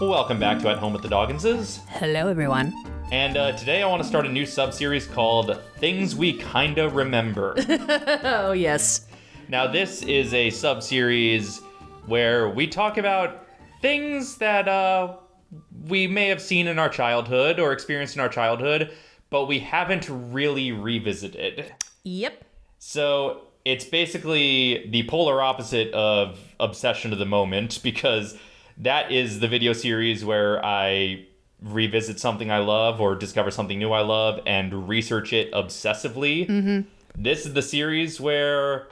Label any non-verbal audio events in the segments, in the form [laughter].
Welcome back to At Home with the Dogginses. Hello, everyone. And uh, today I want to start a new sub series called Things We Kinda Remember. [laughs] Oh, yes. now, this is a sub series where we talk about things that uh, we may have seen in our childhood or experienced in our childhood, but we haven't really revisited. Yep. So it's basically the polar opposite of Obsession of the Moment because that is the video series where I revisit something I love or discover something new I love and research it obsessively. Mm-hmm. This is the series where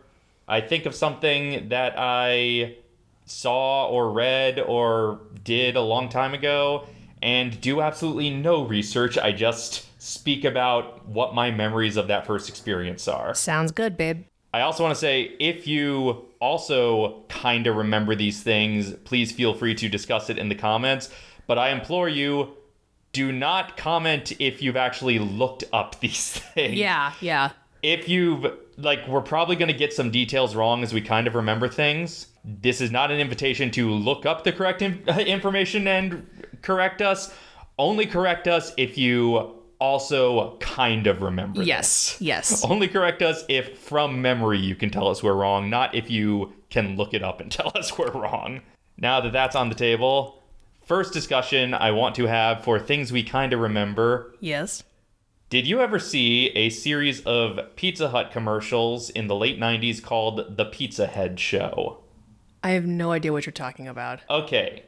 I think of something that I saw or read or did a long time ago and do absolutely no research. I just speak about what my memories of that first experience are. Sounds good, babe. I also want to say if you also kind of remember these things, please feel free to discuss it in the comments. But I implore you, do not comment if you've actually looked up [laughs] these things. Yeah, yeah. If you've, like, we're probably going to get some details wrong as we kind of remember things. This is not an invitation to look up the correct in- [laughs] information and correct us. Only correct us if you also kind of remember. Yes, yes. [laughs] Only correct us if from memory you can tell us we're wrong, not if you can look it up and [laughs] tell us we're wrong. Now that that's on the table, first discussion I want to have for things we kind of remember. Yes. Did you ever see a series of Pizza Hut commercials in the late 90s called The Pizza Head Show? I have no idea what you're talking about. Okay.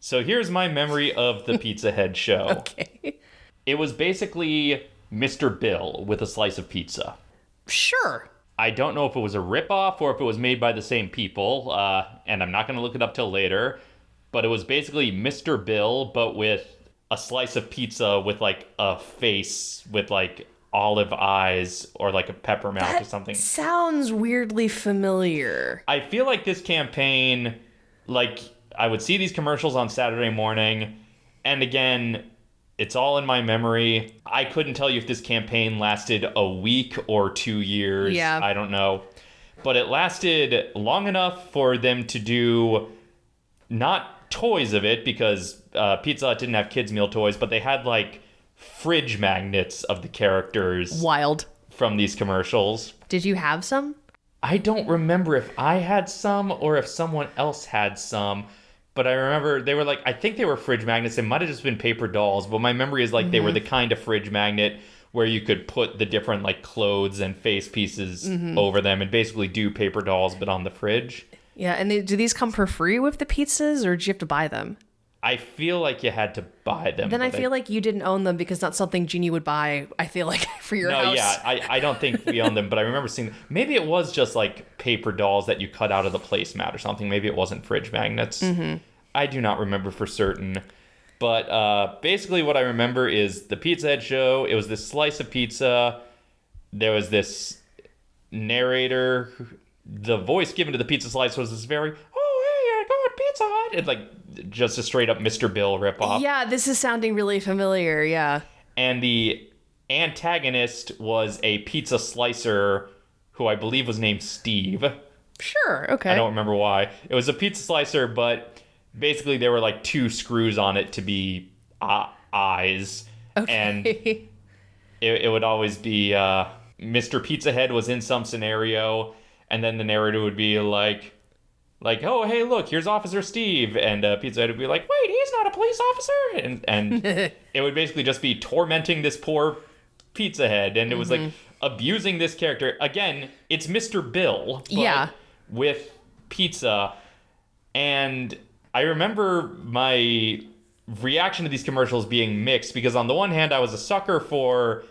So here's my memory of the Pizza Head Show. [laughs] Okay. It was basically Mr. Bill with a slice of pizza. Sure. I don't know if it was a ripoff or if it was made by the same people, uh, and I'm not going to look it up till later. But it was basically Mr. Bill, but with a slice of pizza with like a face with like olive eyes or like a pepper mouth or something. Sounds weirdly familiar. I feel like this campaign, like I would see these commercials on Saturday morning, and again, it's all in my memory. I couldn't tell you if this campaign lasted a week or two years. Yeah. I don't know. But it lasted long enough for them to do not toys of it because uh, Pizza Hut didn't have kids' meal toys, but they had like fridge magnets of the characters Wild. from these commercials. Did you have some? I don't remember if I had some or if someone else had some, but I remember they were like I think they were fridge magnets. They might have just been paper dolls, but my memory is like they were the mm-hmm. kind of fridge magnet where you could put the different like clothes and face pieces mm-hmm. over them and basically do paper dolls but on the fridge. Yeah, and they, do these come for free with the pizzas, or do you have to buy them? I feel like you had to buy them. Then I feel like you didn't own them because not something Jeannie would buy. I feel like [laughs] for your No, house. yeah, I, I don't think we owned them, but I remember seeing maybe it was just like paper dolls that you cut out of the placemat or something. Maybe it wasn't fridge magnets. Mm-hmm. I do not remember for certain. But uh, basically, what I remember is the Pizza Head show. It was this slice of pizza. There was this narrator. The voice given to the pizza slice was this very, oh, hey, I got Pizza Hut. It's like just a straight up Mr. Bill ripoff. Yeah, this is sounding really familiar. Yeah. and the antagonist was a pizza slicer who I believe was named Steve. Sure. Okay. I don't remember why. It was a pizza slicer, but basically there were like two screws on it to be uh, eyes, and it, it would always be uh, Mr. Pizza Head was in some scenario, and then the narrator would be like. Like, oh, hey, look, here's Officer Steve, and uh, Pizza Head would be like, wait, he's not a police officer, and and [laughs] it would basically just be tormenting this poor Pizza Head, and it was like abusing this character. Again, it's Mr. Bill, but Yeah. with pizza, and I remember my reaction to these commercials being mixed because on the one hand, I was a sucker for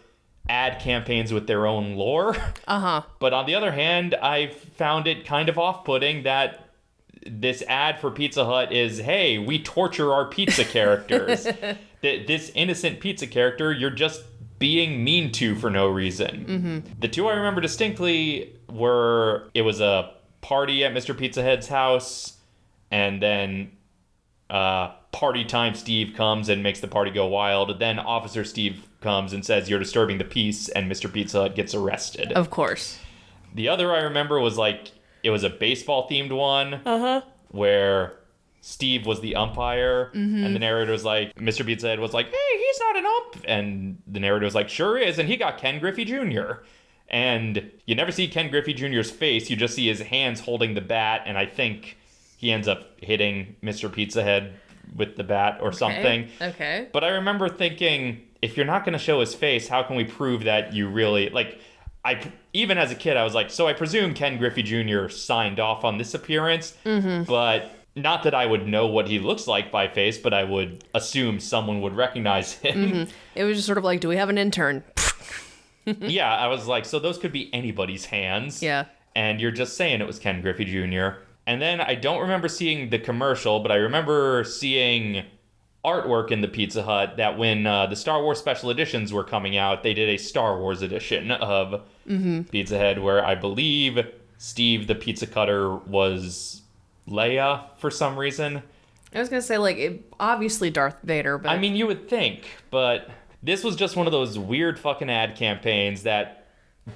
ad campaigns with their own lore. uh huh. [laughs] But on the other hand, I found it kind of off putting that this ad for Pizza Hut is hey, we torture our pizza characters. [laughs] Th- this innocent pizza character, you're just being mean to for no reason. The two I remember distinctly were it was a party at Mr. Pizza Head's house, and then uh, party time Steve comes and makes the party go wild. Then Officer Steve comes and says, You're disturbing the peace, and Mr. Pizza Hut gets arrested. Of course. The other I remember was like it was a baseball themed one Uh huh. where Steve was the umpire, and the narrator was like, Mr. Pizza Head was like, hey, he's not an ump. And the narrator was like, sure is. And he got Ken Griffey Jr. And you never see Ken Griffey Jr.'s face, you just see his hands holding the bat. And I think he ends up hitting Mr. Pizza Head with the bat or something. Okay. But I remember thinking, if you're not going to show his face, how can we prove that you really like? I even as a kid, I was like, so I presume Ken Griffey Jr. signed off on this appearance, mm-hmm. but not that I would know what he looks like by face, but I would assume someone would recognize him. Mm-hmm. [laughs] It was just sort of like, do we have an intern? [laughs] yeah, I was like, so those could be anybody's hands. Yeah. And you're just saying it was Ken Griffey Jr. And then I don't remember seeing the commercial, but I remember seeing artwork in the Pizza Hut that when uh, the Star Wars special editions were coming out, they did a Star Wars edition of Pizza Head where I believe Steve the pizza cutter was Leia for some reason. I was gonna say like it, obviously Darth Vader, but I mean, you would think, but this was just one of those weird fucking ad campaigns that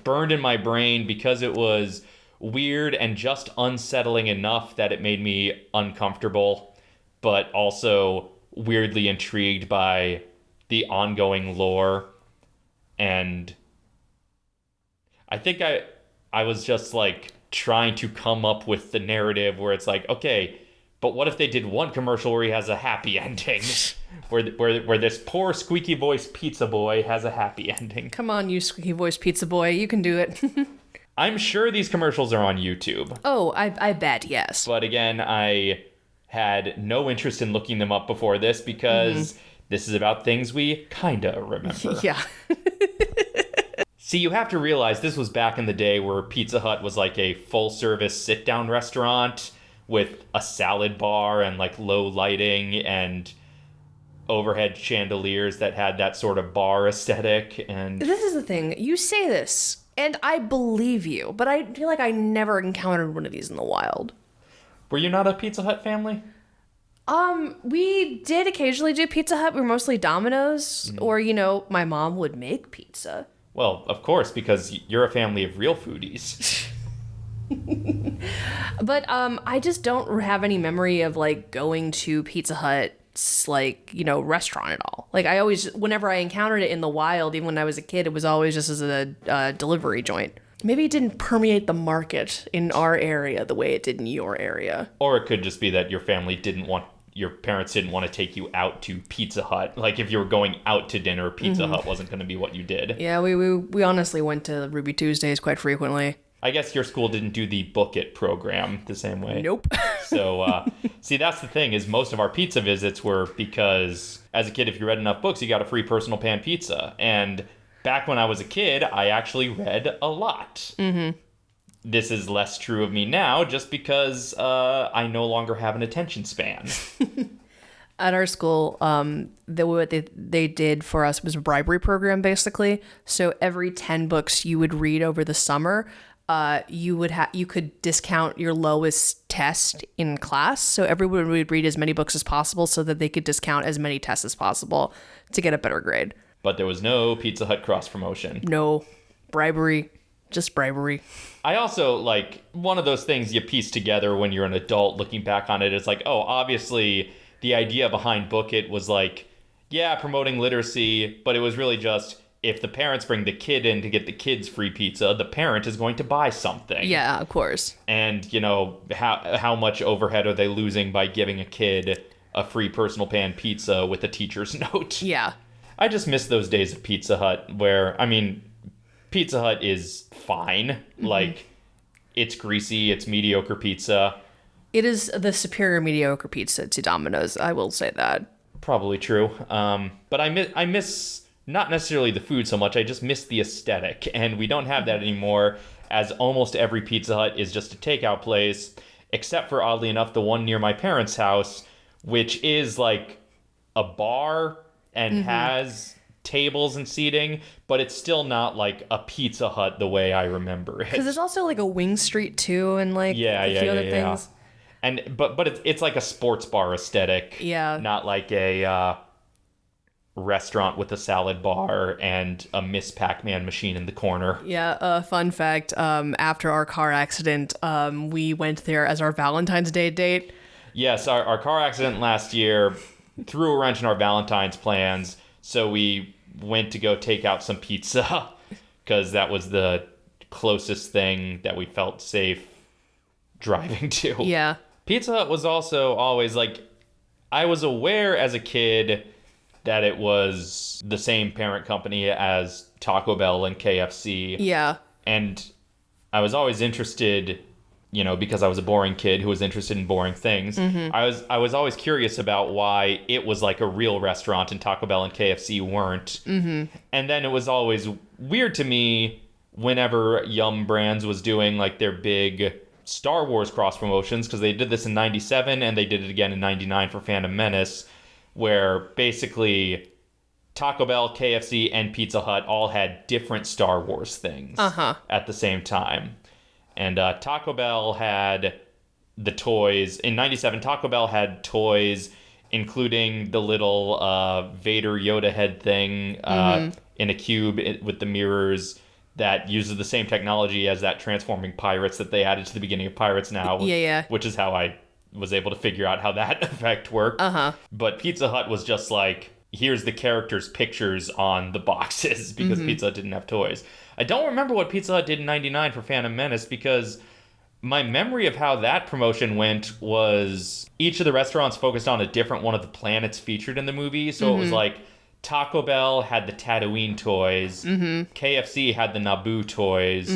burned in my brain because it was weird and just unsettling enough that it made me uncomfortable, but also weirdly intrigued by the ongoing lore. And I think I I was just like trying to come up with the narrative where it's like, okay, but what if they did one commercial where he has a happy [laughs] ending, where where where this poor squeaky voice pizza boy has a happy ending? come on, you squeaky voice pizza boy, you can do it. [laughs] I'm sure these commercials are on YouTube, oh, I I bet yes. but again, I had no interest in looking them up before this because mm-hmm. this is about things we kinda remember. [laughs] Yeah. [laughs] See, you have to realize this was back in the day where Pizza Hut was like a full service sit down restaurant with a salad bar and like low lighting and overhead chandeliers that had that sort of bar aesthetic. And This is the thing. You say this, and I believe you, but I feel like I never encountered one of these in the wild. Were you not a Pizza Hut family? Um, we did occasionally do Pizza Hut. We were mostly Domino's, or you know, my mom would make pizza. Well, of course, because you're a family of real foodies. [laughs] But um, I just don't have any memory of like going to Pizza Hut's like you know restaurant at all. Like I always, whenever I encountered it in the wild, even when I was a kid, it was always just as a uh, delivery joint. Maybe it didn't permeate the market in our area the way it did in your area. or it could just be that your family didn't want your parents didn't want to take you out to Pizza Hut. Like if you were going out to dinner, Pizza Hut wasn't going to be what you did. Yeah, we, we we honestly went to Ruby Tuesdays quite frequently. I guess your school didn't do the book it program the same way. Nope. [laughs] So, uh, see, that's the thing is most of our pizza visits were because as a kid, if you read enough books, you got a free personal pan pizza. And back when I was a kid, I actually read a lot. Mm-hmm. This is less true of me now, just because uh, I no longer have an attention span. [laughs] At our school, um, the what they they did for us was a bribery program basically. So every ten books you would read over the summer, uh, you would have you could discount your lowest test in class. So everyone would read as many books as possible, so that they could discount as many tests as possible to get a better grade. But there was no Pizza Hut cross promotion. No bribery, just bribery. I also like one of those things you piece together when you're an adult looking back on it. It's like, oh, obviously the idea behind Book It was like, yeah, promoting literacy, but it was really just if the parents bring the kid in to get the kids free pizza, the parent is going to buy something. Yeah, of course. And, you know, how how much overhead are they losing by giving a kid a free personal pan pizza with a teacher's [laughs] note? Yeah. I just miss those days of Pizza Hut where I mean Pizza Hut is fine. Like it's greasy, it's mediocre pizza. It is the superior mediocre pizza to Domino's. I will say that. Probably true. Um, but I miss I miss not necessarily the food so much. I just miss the aesthetic, and we don't have that anymore. As almost every Pizza Hut is just a takeout place, except for oddly enough the one near my parents' house, which is like a bar and has tables and seating, but it's still not like a Pizza Hut the way I remember it. Because there's also like a Wing Street too, and like Yeah, a yeah, few yeah, other yeah. things. And but but it's it's like a sports bar aesthetic. Yeah. Not like a uh, restaurant with a salad bar and a Miss Pac-Man machine in the corner. Yeah, uh, fun fact. Um, after our car accident, um, we went there as our Valentine's Day date. yes, our, our car accident last year threw a wrench in our Valentine's plans, so we went to go take out some pizza [laughs] because that was the closest thing that we felt safe driving to. Yeah. Pizza Hut was also always like, I was aware as a kid that it was the same parent company as Taco Bell and KFC. Yeah. And I was always interested, you know, because I was a boring kid who was interested in boring things. I was I was always curious about why it was like a real restaurant and Taco Bell and KFC weren't. Mm-hmm. And then it was always weird to me whenever Yum Brands was doing like their big Star Wars cross promotions because they did this in 97 and they did it again in 99 for Phantom Menace where basically Taco Bell, KFC, and Pizza Hut all had different Star Wars things Uh-huh. at the same time. And uh, Taco Bell had the toys. In 97, Taco Bell had toys, including the little uh, Vader Yoda head thing uh, in a cube with the mirrors that uses the same technology as that transforming pirates that they added to the beginning of Pirates Now. Yeah, yeah. Which is how I was able to figure out how that [laughs] effect worked. Uh huh. But Pizza Hut was just like, here's the characters' pictures on the boxes [laughs] because mm-hmm. Pizza Hut didn't have toys. I don't remember what Pizza Hut did in 99 for Phantom Menace because my memory of how that promotion went was each of the restaurants focused on a different one of the planets featured in the movie. So it was mm-hmm. like Taco Bell had the Tatooine toys, mm-hmm. KFC had the Naboo toys.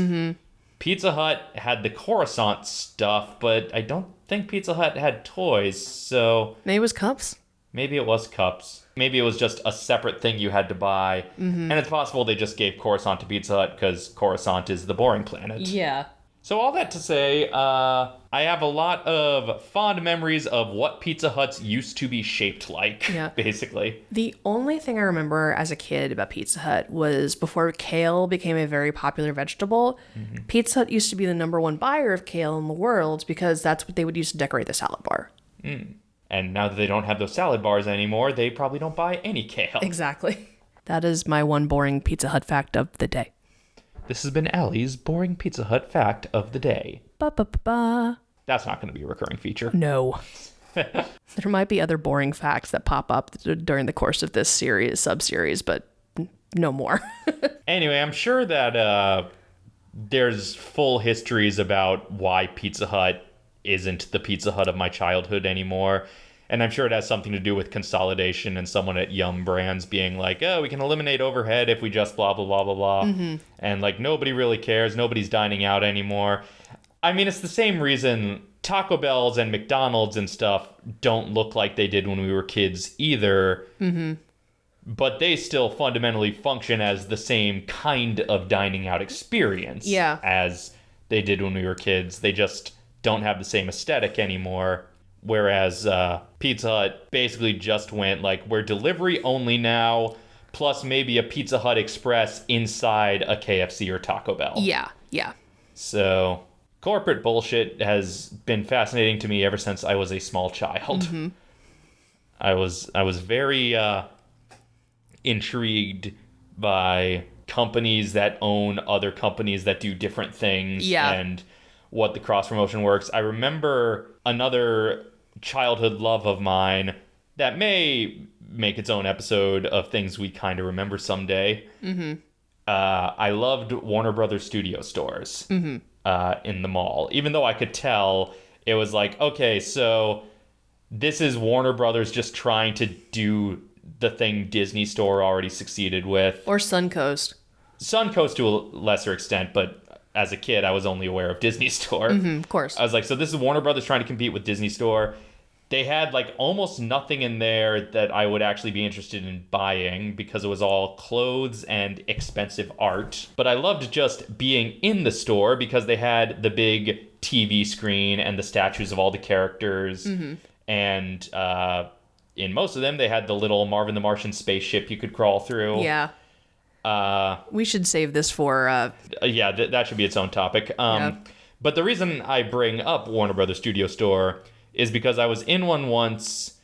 Pizza Hut had the Coruscant stuff, but I don't think Pizza Hut had toys, so Maybe it was cups. Maybe it was cups. Maybe it was just a separate thing you had to buy. Mm-hmm. And it's possible they just gave Coruscant to Pizza Hut because Coruscant is the boring planet. Yeah. So, all that to say, uh, I have a lot of fond memories of what Pizza Huts used to be shaped like, Yeah. [laughs] basically. The only thing I remember as a kid about Pizza Hut was before kale became a very popular vegetable, mm-hmm. Pizza Hut used to be the number one buyer of kale in the world because that's what they would use to decorate the salad bar. Hmm. And now that they don't have those salad bars anymore, they probably don't buy any kale. [laughs] Exactly. That is my one boring Pizza Hut fact of the day. This has been Allie's boring Pizza Hut fact of the day. Ba ba ba ba. That's not going to be a recurring feature. No. [laughs] there might be other boring facts that pop up during the course of this series, sub series, but no more. [laughs] Anyway, I'm sure that uh, there's full histories about why Pizza Hut isn't the Pizza Hut of my childhood anymore. And I'm sure it has something to do with consolidation and someone at Yum Brands being like, oh, we can eliminate overhead if we just blah, blah, blah, blah, blah. Mm-hmm. And like, nobody really cares. Nobody's dining out anymore. I mean, it's the same reason Taco Bells and McDonald's and stuff don't look like they did when we were kids either mm-hmm. but they still fundamentally function as the same kind of dining out experience Yeah. as they did when we were kids. They just don't have the same aesthetic anymore. Whereas uh, Pizza Hut basically just went like, we're delivery only now, plus maybe a Pizza Hut Express inside a KFC or Taco Bell. yeah, yeah. So corporate bullshit has been fascinating to me ever since I was a small child. I was I was very uh, intrigued by companies that own other companies that do different things Yeah. and what the cross promotion works. I remember another childhood love of mine that may make its own episode of things we kind of remember someday. Uh, I loved Warner Brothers studio stores uh, in the mall, even though I could tell it was like, okay, so this is Warner Brothers just trying to do the thing Disney Store already succeeded with. Or Suncoast. Suncoast to a lesser extent, but as a kid, I was only aware of Disney [laughs] Store. Mm, of course. I was like, so this is Warner Brothers trying to compete with Disney Store. They had like almost nothing in there that I would actually be interested in buying because it was all clothes and expensive art. But I loved just being in the store because they had the big TV screen and the statues of all the characters. And uh, in most of them, they had the little Marvin the Martian spaceship you could crawl through. yeah. Uh, We should save this for uh uh, yeah, th- that should be its own topic. Um, Yeah. But the reason I bring up Warner Brothers Studio Store is because I was in one once,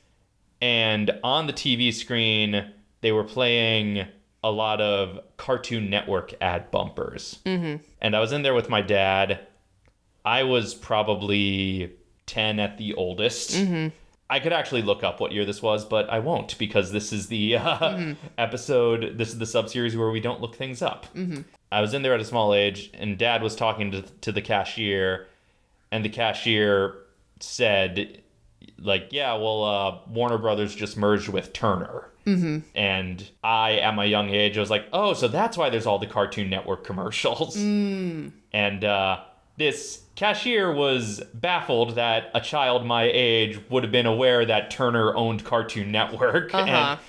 and on the TV screen they were playing a lot of Cartoon Network ad bumpers, mm-hmm. and I was in there with my dad. I was probably 10 at the oldest. I could actually look up what year this was, but I won't because this is the uh, episode, this is the sub series where we don't look things up. I was in there at a small age, and dad was talking to, to the cashier, and the cashier said, like, yeah, well, uh, Warner Brothers just merged with Turner. Mm-hmm. And I, at my young age, I was like, oh, so that's why there's all the Cartoon Network commercials. And uh, this cashier was baffled that a child my age would have been aware that Turner owned Cartoon Network. [laughs] Uh-huh. And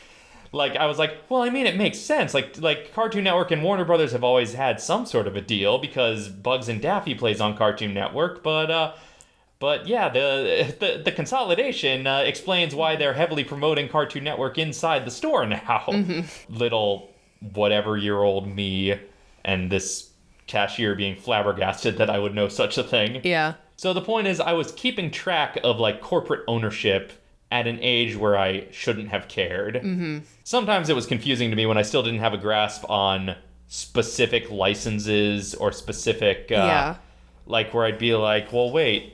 like I was like, well, I mean, it makes sense. Like like Cartoon Network and Warner Brothers have always had some sort of a deal because Bugs and Daffy plays on Cartoon Network, but uh, but yeah, the [laughs] the, the consolidation uh, explains why they're heavily promoting Cartoon Network inside the store now. [laughs] Little whatever year old me and this cashier being flabbergasted that I would know such a thing. Yeah. So the point is, I was keeping track of like corporate ownership at an age where I shouldn't have cared. Mm-hmm. Sometimes it was confusing to me when I still didn't have a grasp on specific licenses or specific, uh, Yeah. like where I'd be like, well, wait,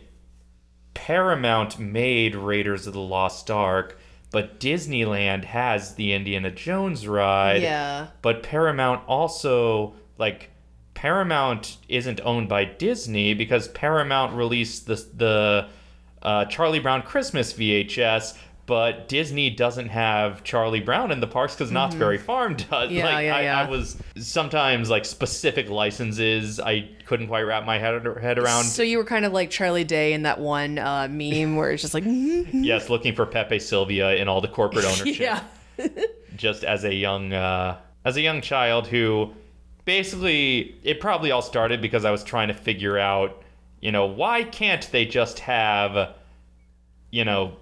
Paramount made Raiders of the Lost Ark, but Disneyland has the Indiana Jones ride. Yeah. But Paramount also like Paramount isn't owned by Disney because Paramount released the the uh, Charlie Brown Christmas VHS, but Disney doesn't have Charlie Brown in the parks because Knott's Berry Farm does. Mm-hmm. Yeah, like, yeah, I, yeah. I was sometimes like specific licenses I couldn't quite wrap my head head around. So you were kind of like Charlie Day in that one uh, meme where it's just like, mm-hmm. [laughs] yes, looking for Pepe Sylvia in all the corporate [laughs] ownership. yeah. just as a young uh, as a young child who basically it probably all started because I was trying to figure out, you know, why can't they just have you know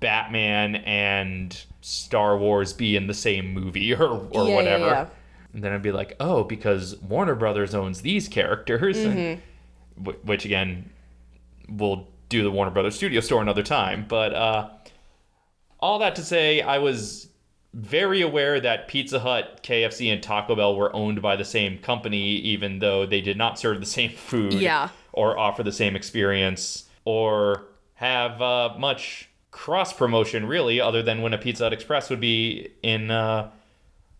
Batman and Star Wars be in the same movie [laughs] or or Yeah, yeah, whatever. yeah. And then I'd be like, "Oh, because Warner Brothers owns these characters." Mm-hmm. And, wh- which again, we'll do the Warner Brothers Studio Store another time, but uh all that to say, I was very aware that Pizza Hut, KFC, and Taco Bell were owned by the same company, even though they did not serve the same [laughs] food Yeah. or offer the same experience or have uh, much cross promotion, really, other than when a Pizza Hut Express would be in, uh,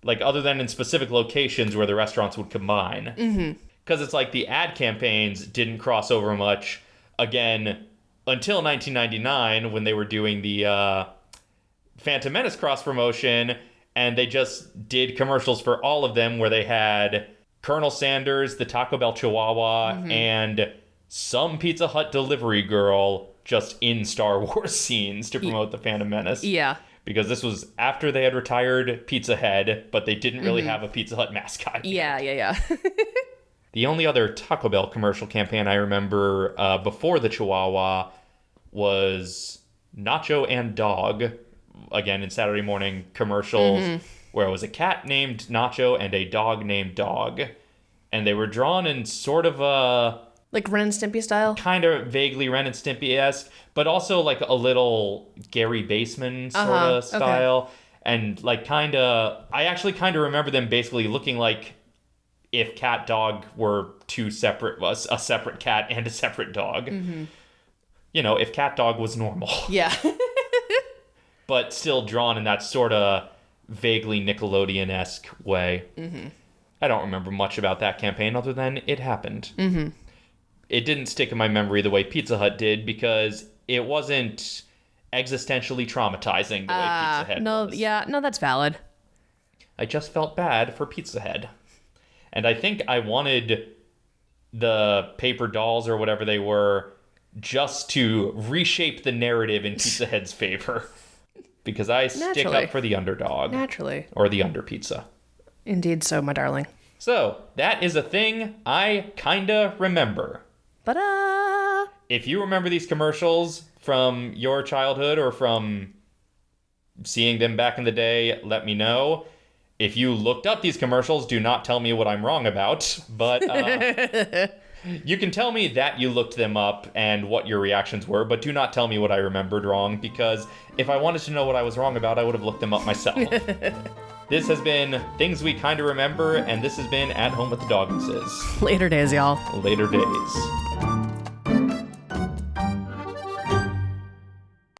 like, other than in specific locations where the restaurants would combine. Because it's like the ad campaigns didn't cross over much, again, until 1999 when they were doing the. Uh, Phantom Menace cross promotion, and they just did commercials for all of them where they had Colonel Sanders, the Taco Bell Chihuahua, and some Pizza Hut delivery girl just in Star [laughs] Wars scenes to promote the Phantom Menace. Yeah. Because this was after they had retired Pizza Head, but they didn't really have a Pizza Hut mascot. Yeah. Yeah. Yeah. [laughs] The only other Taco Bell commercial campaign I remember uh, before the Chihuahua was Nacho and Dog, again in Saturday morning commercials, where it was a cat named Nacho and a dog named Dog. And they were drawn in sort of a like Ren and Stimpy style. kind of vaguely Ren and Stimpy esque, but also like a little Gary Baseman sort Uh-huh, of okay. style. And like kind of, I actually kind of remember them basically looking like if CatDog were two separate, was a separate cat and a separate dog. Mm-hmm. You know, if CatDog was normal, Yeah. [laughs] but still drawn in that sort of vaguely Nickelodeon esque way. Mm-hmm. I don't remember much about that campaign other than it happened. Mm-hmm. It didn't stick in my memory the way Pizza Hut did because it wasn't existentially traumatizing the way Uh, Pizza Hut no. was. Yeah. No, that's valid. I just felt bad for Pizza Head. And I think I wanted the paper dolls or whatever they were just to reshape the narrative in Pizza Head's favor. [laughs] Because I stick up for the underdog Naturally. or the under pizza. Indeed. So, my darling. So, that is a thing I kinda remember. But uh. If you remember these commercials from your childhood or from seeing them back in the day, let me know. If you looked up these commercials, do not tell me what I'm wrong about, but uh, [laughs] you can tell me that you looked them up and what your reactions were, but do not tell me what I remembered wrong because if I wanted to know what I was wrong about, I would have looked them up myself. [laughs] this has been Things We Kinda Remember, and this has been At Home with the Dogginses. Later days, y'all. Later days.